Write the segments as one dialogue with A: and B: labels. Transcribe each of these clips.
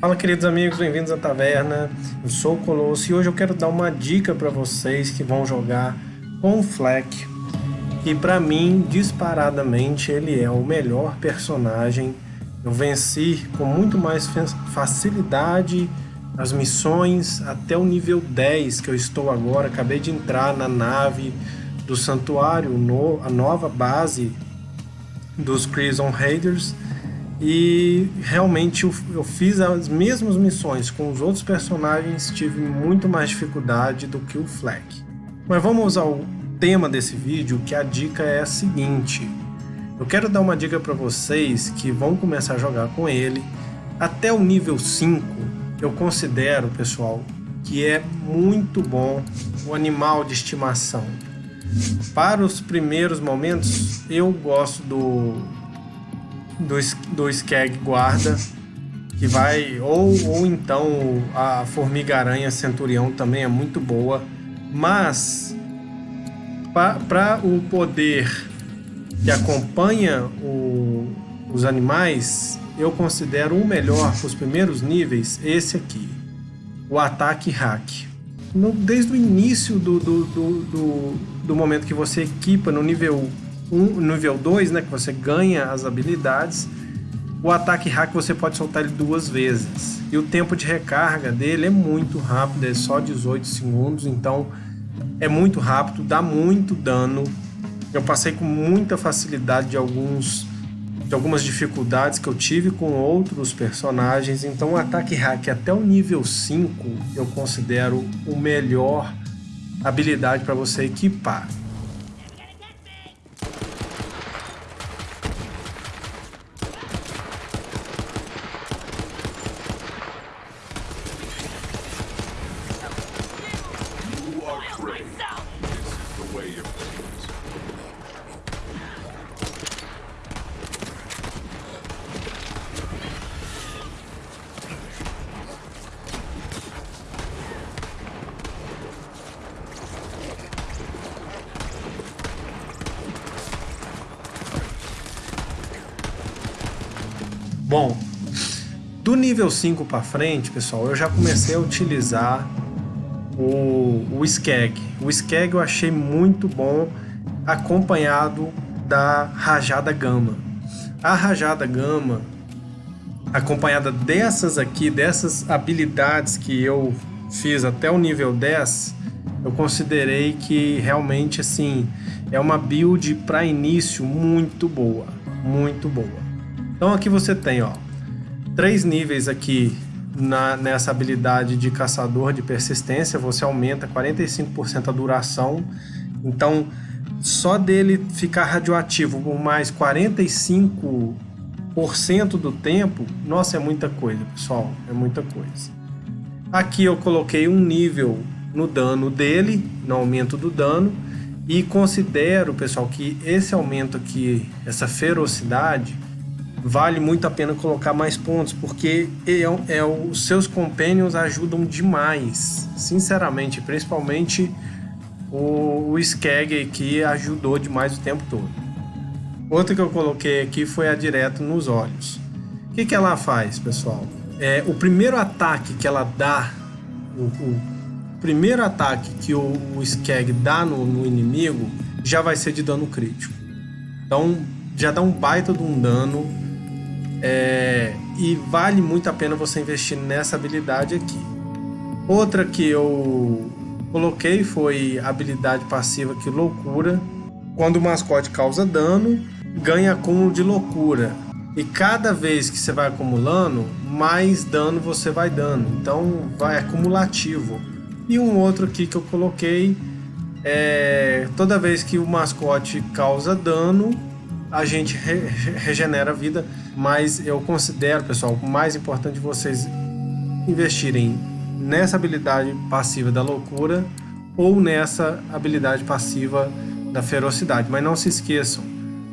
A: Fala queridos amigos, bem-vindos à taverna. Eu sou o Colosso e hoje eu quero dar uma dica para vocês que vão jogar com o Fleck. E para mim, disparadamente, ele é o melhor personagem. Eu venci com muito mais facilidade as missões até o nível 10 que eu estou agora. Acabei de entrar na nave do santuário, a nova base dos Crimson Raiders e realmente eu, eu, fiz as mesmas missões com os outros personagens, tive muito mais dificuldade do que o Fleck. Mas vamos ao tema desse vídeo, que a dica é a seguinte. Eu quero dar uma dica para vocês que vão começar a jogar com ele. Até o nível 5, eu considero, pessoal, que é muito bom o animal de estimação. Para os primeiros momentos, eu gosto do do, do Skag Guarda, que vai, ou, ou então a Formiga-Aranha Centurião também é muito boa, mas para o poder que acompanha o, os animais, eu considero o melhor para os primeiros níveis esse aqui, o ataque hack. No, desde o início do, do, do, do, do momento que você equipa no nível um, nível 2, né, que você ganha as habilidades, o ataque hack você pode soltar ele duas vezes. E o tempo de recarga dele é muito rápido, é só 18 segundos, então é muito rápido, dá muito dano. Eu passei com muita facilidade de alguns de algumas dificuldades que eu tive com outros personagens, então o ataque hack até o nível 5 eu considero o melhor habilidade para você equipar. Bom, do nível 5 para frente, pessoal, eu já comecei a utilizar o, o Skag. O Skag eu achei muito bom acompanhado da Rajada Gama. A Rajada Gama, acompanhada dessas aqui, dessas habilidades que eu fiz até o nível 10, eu considerei que realmente assim é uma build para início muito boa, muito boa. Então aqui você tem ó, três níveis aqui na, nessa habilidade de caçador de persistência, você aumenta 45% a duração. Então, só dele ficar radioativo por mais 45% do tempo, nossa, é muita coisa, pessoal, é muita coisa. Aqui eu coloquei um nível no dano dele, no aumento do dano, e considero, pessoal, que esse aumento aqui, essa ferocidade, vale muito a pena colocar mais pontos, porque é, é, os seus companions ajudam demais, sinceramente, principalmente o, o Skag que ajudou demais o tempo todo. Outra que eu coloquei aqui foi a direto nos olhos. O que, que ela faz, pessoal? É, o primeiro ataque que ela dá, o, o primeiro ataque que o, o Skag dá no, no inimigo, já vai ser de dano crítico. Então, já dá um baita de um dano é, e vale muito a pena você investir nessa habilidade aqui. Outra que eu coloquei foi a habilidade passiva que loucura. Quando o mascote causa dano, ganha acúmulo de loucura. E cada vez que você vai acumulando, mais dano você vai dando. Então vai acumulativo. E um outro aqui que eu coloquei é toda vez que o mascote causa dano, a gente re regenera a vida, mas eu considero, pessoal, o mais importante vocês investirem nessa habilidade passiva da loucura ou nessa habilidade passiva da ferocidade. Mas não se esqueçam,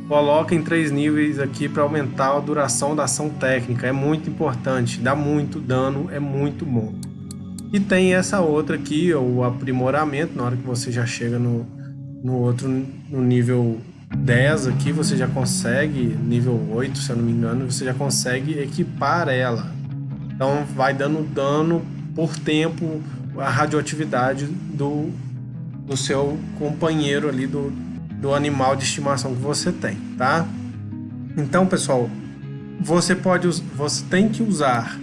A: coloquem três níveis aqui para aumentar a duração da ação técnica, é muito importante, dá muito dano, é muito bom. E tem essa outra aqui, o aprimoramento, na hora que você já chega no, no outro no nível 10 aqui você já consegue, nível 8 se eu não me engano, você já consegue equipar ela. Então vai dando dano por tempo a radioatividade do, do seu companheiro ali, do, do animal de estimação que você tem, tá? Então, pessoal, você pode você tem que usar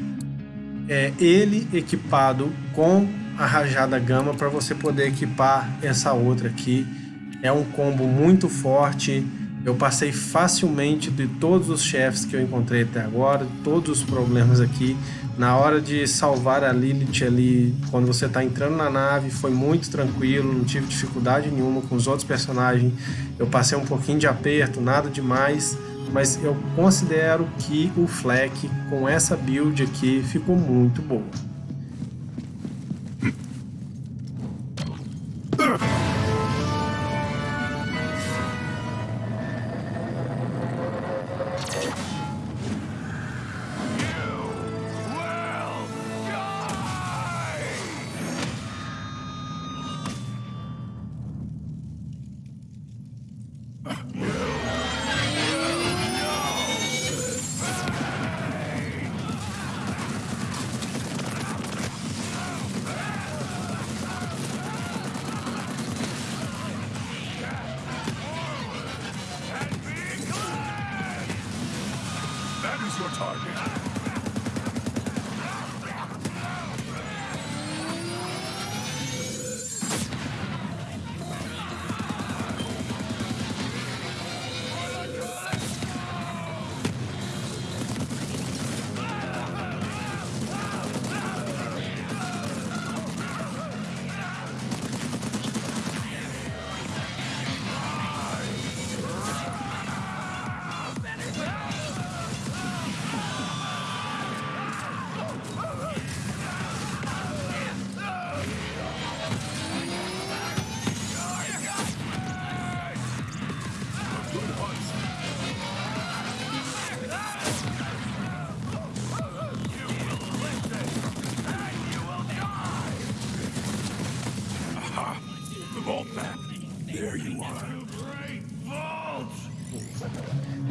A: é, ele equipado com a rajada gama para você poder equipar essa outra aqui. É um combo muito forte. Eu passei facilmente de todos os chefes que eu encontrei até agora, todos os problemas aqui. Na hora de salvar a Lilith ali, quando você está entrando na nave, foi muito tranquilo, não tive dificuldade nenhuma com os outros personagens. Eu passei um pouquinho de aperto, nada demais mas eu considero que o Fleck com essa build aqui ficou muito boa.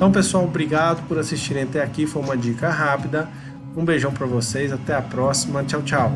A: Então, pessoal, obrigado por assistirem até aqui. Foi uma dica rápida. Um beijão para vocês. Até a próxima. Tchau, tchau.